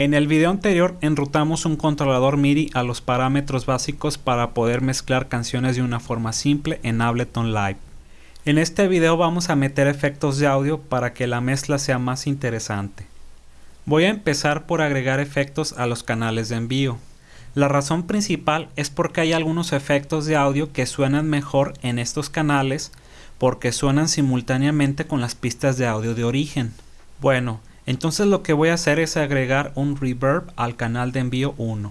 En el video anterior enrutamos un controlador MIDI a los parámetros básicos para poder mezclar canciones de una forma simple en Ableton Live. En este video vamos a meter efectos de audio para que la mezcla sea más interesante. Voy a empezar por agregar efectos a los canales de envío. La razón principal es porque hay algunos efectos de audio que suenan mejor en estos canales porque suenan simultáneamente con las pistas de audio de origen. Bueno, entonces lo que voy a hacer es agregar un reverb al canal de envío 1.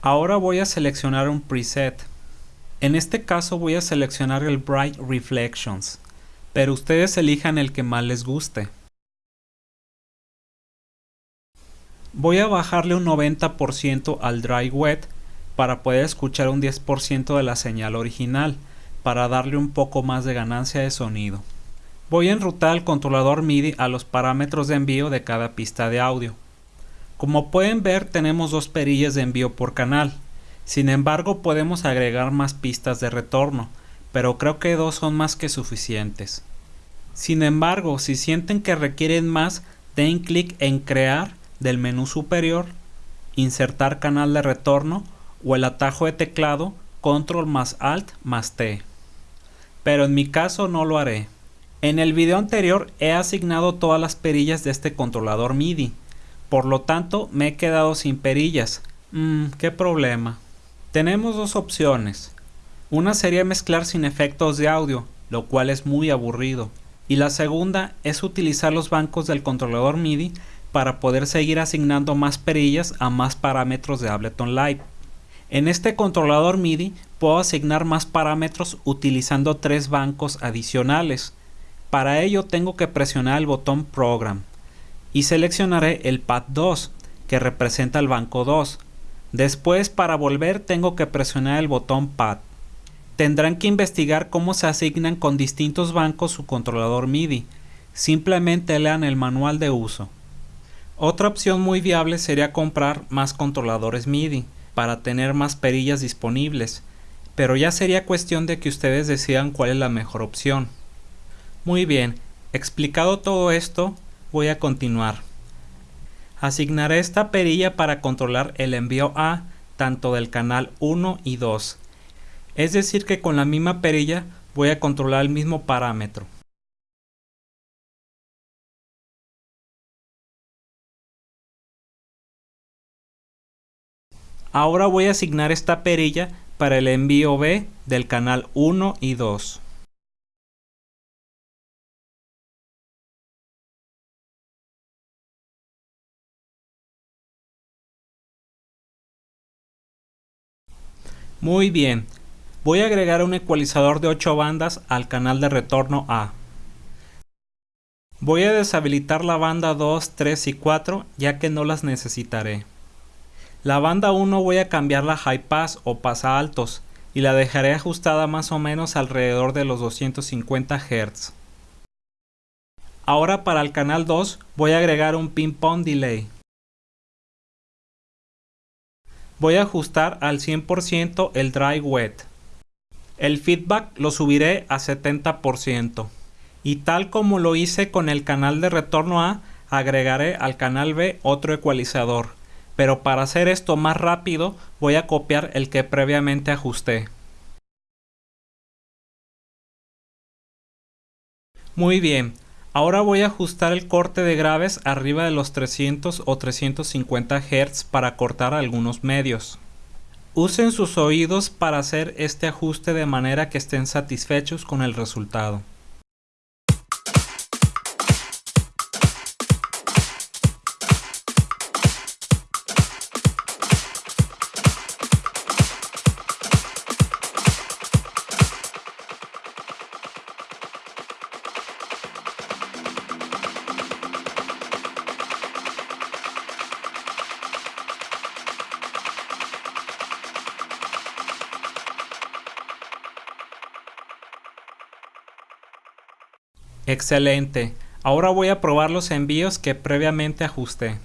Ahora voy a seleccionar un preset. En este caso voy a seleccionar el Bright Reflections, pero ustedes elijan el que más les guste. Voy a bajarle un 90% al Dry Wet para poder escuchar un 10% de la señal original, para darle un poco más de ganancia de sonido. Voy a enrutar el controlador MIDI a los parámetros de envío de cada pista de audio. Como pueden ver tenemos dos perillas de envío por canal, sin embargo podemos agregar más pistas de retorno, pero creo que dos son más que suficientes. Sin embargo, si sienten que requieren más, den clic en crear del menú superior, insertar canal de retorno o el atajo de teclado control más alt más T. Pero en mi caso no lo haré. En el video anterior he asignado todas las perillas de este controlador MIDI. Por lo tanto me he quedado sin perillas. Mmm, qué problema. Tenemos dos opciones. Una sería mezclar sin efectos de audio, lo cual es muy aburrido. Y la segunda es utilizar los bancos del controlador MIDI para poder seguir asignando más perillas a más parámetros de Ableton Live. En este controlador MIDI puedo asignar más parámetros utilizando tres bancos adicionales. Para ello tengo que presionar el botón Program y seleccionaré el pad 2 que representa el banco 2. Después para volver tengo que presionar el botón Pad. Tendrán que investigar cómo se asignan con distintos bancos su controlador MIDI. Simplemente lean el manual de uso. Otra opción muy viable sería comprar más controladores MIDI para tener más perillas disponibles, pero ya sería cuestión de que ustedes decidan cuál es la mejor opción. Muy bien, explicado todo esto, voy a continuar. Asignaré esta perilla para controlar el envío A tanto del canal 1 y 2. Es decir que con la misma perilla voy a controlar el mismo parámetro. Ahora voy a asignar esta perilla para el envío B del canal 1 y 2. Muy bien, voy a agregar un ecualizador de 8 bandas al canal de retorno A. Voy a deshabilitar la banda 2, 3 y 4 ya que no las necesitaré. La banda 1 voy a cambiar la high pass o pasa altos y la dejaré ajustada más o menos alrededor de los 250 Hz. Ahora para el canal 2 voy a agregar un ping pong delay. Voy a ajustar al 100% el dry wet. El feedback lo subiré a 70%. Y tal como lo hice con el canal de retorno A, agregaré al canal B otro ecualizador pero para hacer esto más rápido voy a copiar el que previamente ajusté. Muy bien, ahora voy a ajustar el corte de graves arriba de los 300 o 350 Hz para cortar algunos medios. Usen sus oídos para hacer este ajuste de manera que estén satisfechos con el resultado. Excelente. Ahora voy a probar los envíos que previamente ajusté.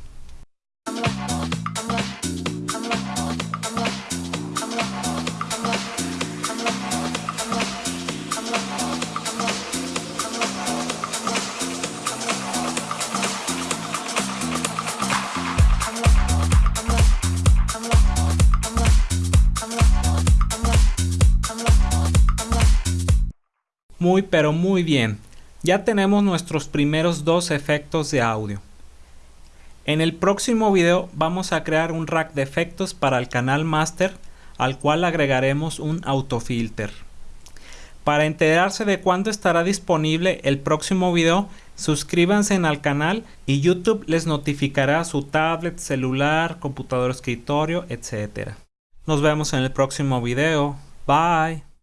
Muy pero muy bien. Ya tenemos nuestros primeros dos efectos de audio. En el próximo video vamos a crear un rack de efectos para el canal master al cual agregaremos un autofilter. Para enterarse de cuándo estará disponible el próximo video, suscríbanse al canal y YouTube les notificará su tablet, celular, computador escritorio, etc. Nos vemos en el próximo video. Bye.